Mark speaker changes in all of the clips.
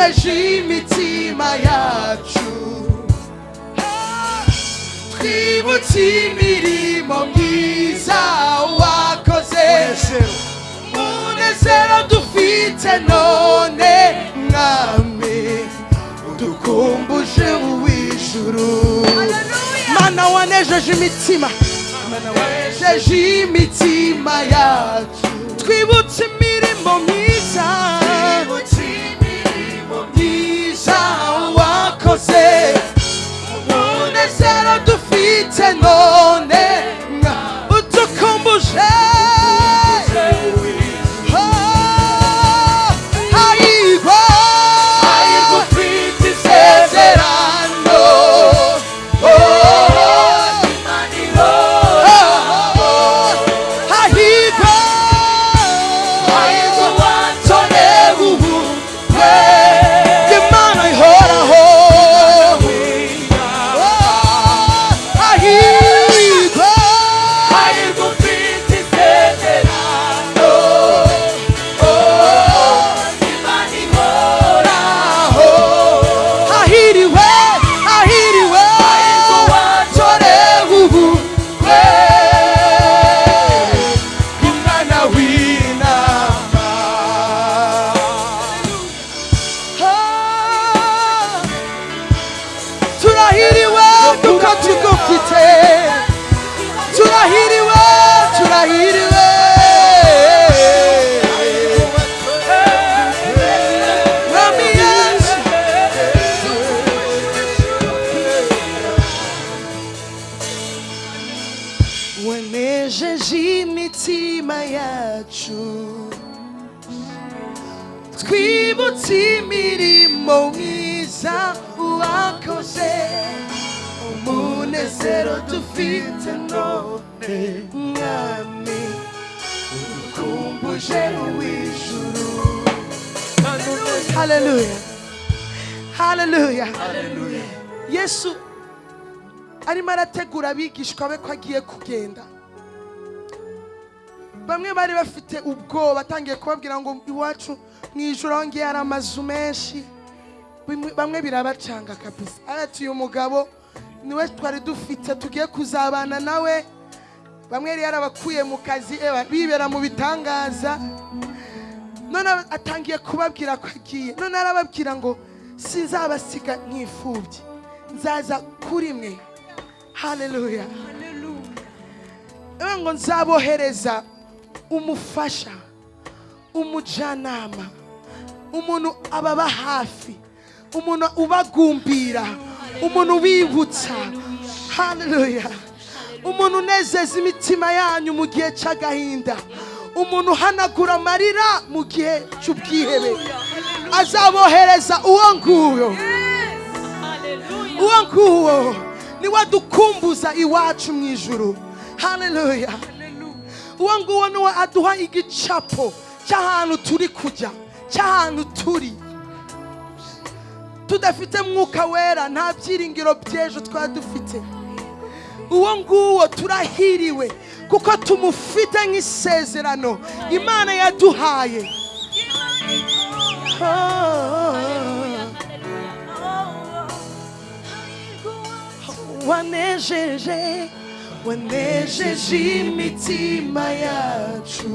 Speaker 1: wanejeje imitima yacu. Twibutse imirimo myiza wakoze. Umunezero dufite none mwami. Dukumbuje uw'ijuru mana wanejeje imitima. Mana wanejeje imitima yacu. Twibutse imirimo myiza wakoze yacu. Twibutse imirimo myiza wakoze umunezero dufite none mwami. Udukumbuje uw'ijuru haleluya haleluya yesu arimo arategura abigishwa be ko agiye kugenda. Bamwe bari bafite ubwoba atangiye kubabwira ngo iwacu mu ijoro hongeye hari amazu menshi. Bamwe birabacanga kabisa. Arati uyu mugabo ni we twari dufite tugiye kuzabana nawe. Bamwe yari yarabakuye mu kazi eba, bibera mu bitangaza. None atangiye kubabwira ko agiye. None arababwira ngo sinzabasiga nk'imfubyi nzaza kuri mwe. Haleluya Ewe ngo nzabohereza umufasha umujyanama umuntu ababa hafi umuntu ubagumbira umuntu ubibutsa. Haleluya umuntu unezeza imitima yanyu mu gihe cy'agahinda. Umuntu uhanagura amarira mu gihe cy'ubwihebe. Azabohereza uwo nguwo. Uwo nguwo ni we dukumbuza iwacu mu ijuru. Haleluya uwo nguwo ni we aduha igicapo cy'ahantu turi kujya cy'ahantu turi. Tudafite mwuka wera. Nta byiringiro by'ejo twaba dufite uwo nguwo turahiriwe. Kuko tumufite nk'isezerano. Imana yaduhaye. Wanejeje. Wanejeje imitima yacu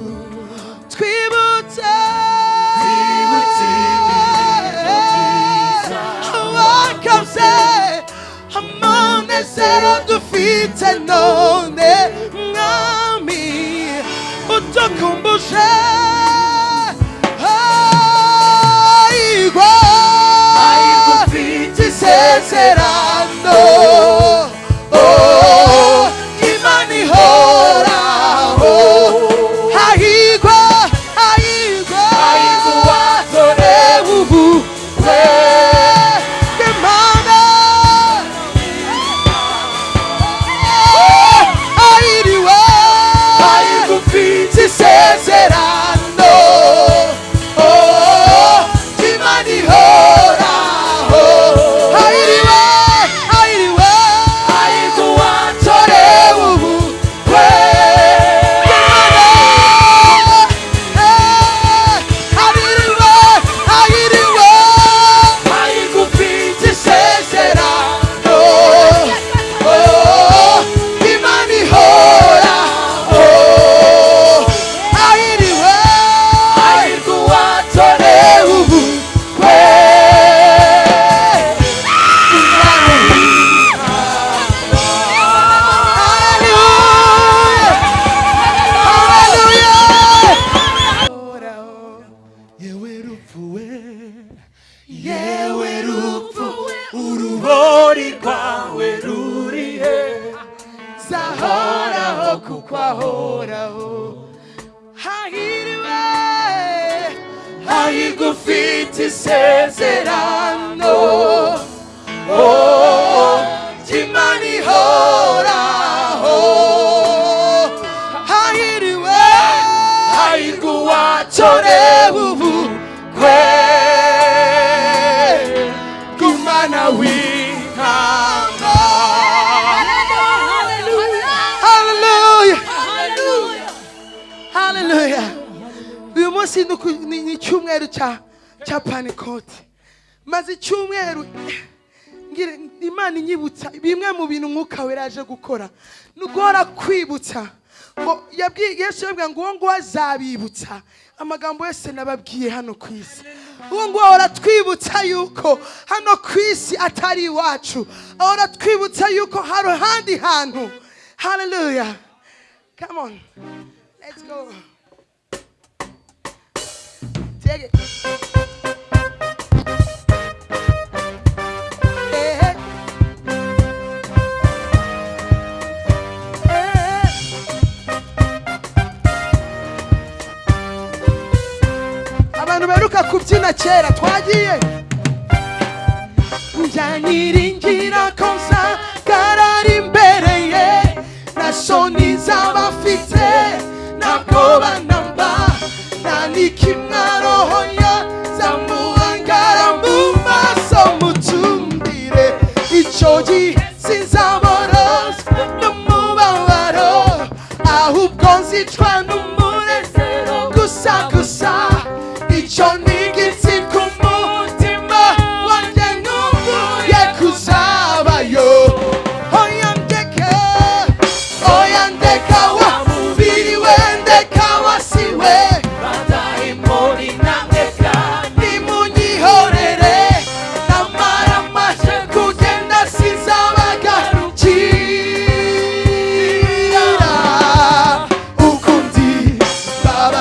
Speaker 1: twibutse wakaze amunezero dufite none. Mwami udukumbuje isezerano ry'imana ihoraho hahiriwe
Speaker 2: hahirwa uwatorewe ubukwe bw'umwana w'intama
Speaker 1: uyu munsi ni icyumweru cya cya panikote maze icyumweru imana inyibutsa. Bimwe mu bintu umwuka wera yaje gukora ni uguhora kwibutsa. Ngo yabwiye yabwiye ngo uwo nguwo azabibutsa. Amagambo yose nababwiye hano ku isi. Uwo nguwo ahora twibutsa yuko hano ku isi atari iwacu. Ahora twibutsa yuko hari ahandi hantu. Haleluya come on. Let's go. Abantu beruka kubyina kera twagiye. Njyaniringira ko nzagarara imbere ye. Na soni z'abafite ntabwo banamba nta n'ikimwarohoya zamuhangara mu maso mutumbire. Icyo gihe sinzaborozwa n'umubabaro. Ahubwo nzicwa n'umunezero gusa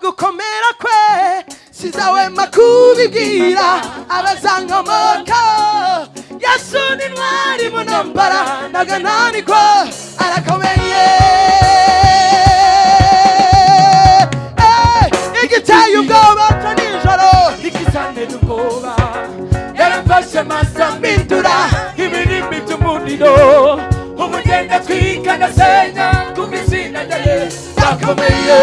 Speaker 1: gukomera kwe. Sizawema kubibwira abazankomoka yesu ni ntwari mu ntambara ndagananirwa arakomeye. Eh, igiteye ubwoba
Speaker 2: ikizanira ubwoba yarafashe amaso amindura ibirimi by'umuriro. Umugenda twika ndasenya kuko izina rya yesu ndakomeye.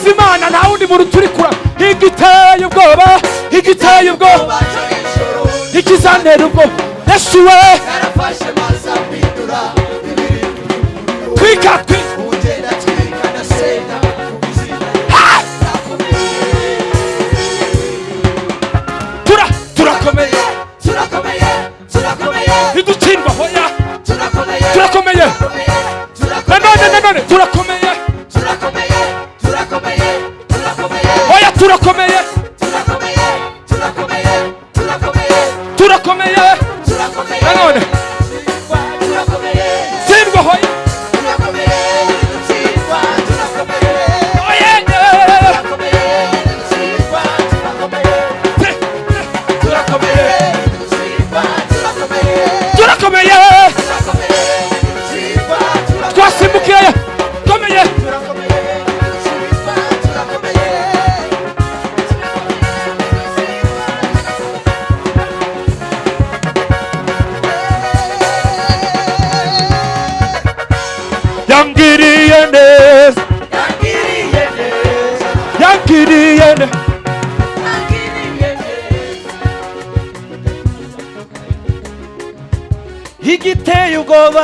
Speaker 2: Guhimbaza imana nta wundi muntu turi kura igiteye ubwoba igiteye ubwoba ikizantera ubwoba yesu we twika twika Ha! tura turakomeye ntidutsindwa hoya turakomeye nanone nanone turakomeye turakomeye turakomeye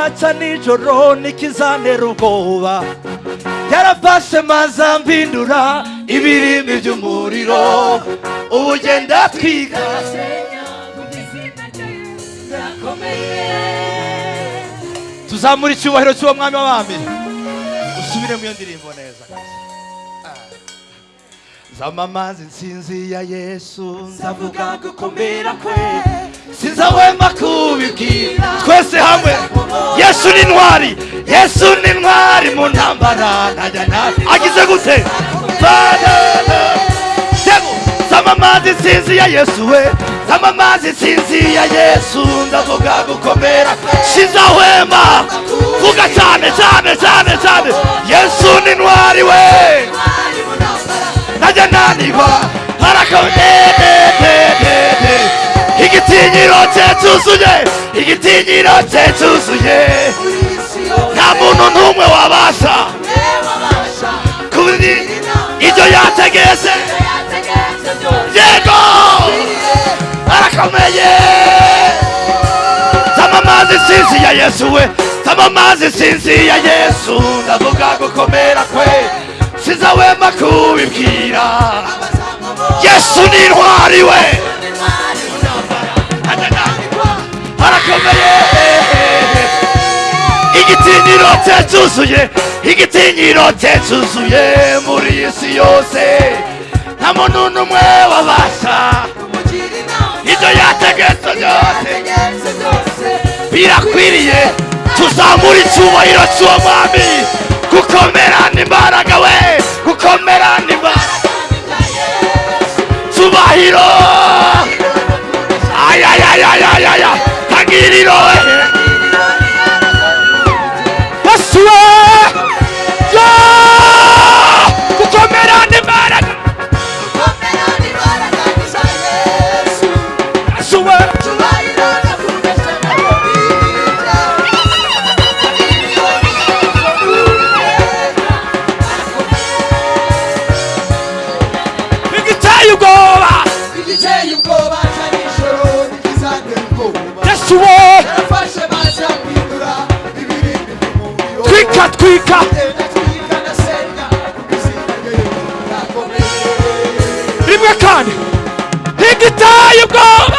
Speaker 3: ubwoba cya nijoro n'ikizanera ubwoba yarafashe maze ambindura ibirimi by'umuriro. Ubu ugenda twiga tuzamura icyubahiro cy'uwo mwami w'abami. Usubire mu iyo ndirimbo neza. Zamamaza insinzi ya yesu. Nzavuga gukomera kwe. Sinzahwema kubibwira twese hamwe. Yesu ni intwari yesu ni intwari mu ntambara. Ntajya nabi. Agize gute? Banana. Demo, zamamaza insinzi ya yesu we. Zamamaza insinzi ya yesu. Ndavuga gukomera. Sinzahwema. Vuga cyane cyane cyane cyane. Yesu ni intwari we. Najya nanirwa harakodedededede igitinyiro cye cyuzuye. Igitinyiro cye cyuzuye. Nta muntu n'umwe wabasha. Kuri ibyo yategetse yego! Arakomeye. Tamamaza insinzi ya yesu we. Tamamaza insinzi ya yesu. Ndavuga gukomera kwe. Sinzahwema kubibwira. Yesu ni intwari we. Arakomeye igitinyiro cye cyuzuye igitinyiro cye cyuzuye muri iyi si yose. Nta muntu n'umwe wabasha. Ibyo yategetse byose. Birakwiriye tuzamura icyubahiro cy'uwo mwami. Gukomera n'imbaraga we. Gukomera n'imbaraga cyubahiro! Ayayayayayaya tangiriro we
Speaker 2: yesu
Speaker 1: rirakomeye
Speaker 2: rimwe kandi igiteye ubwoba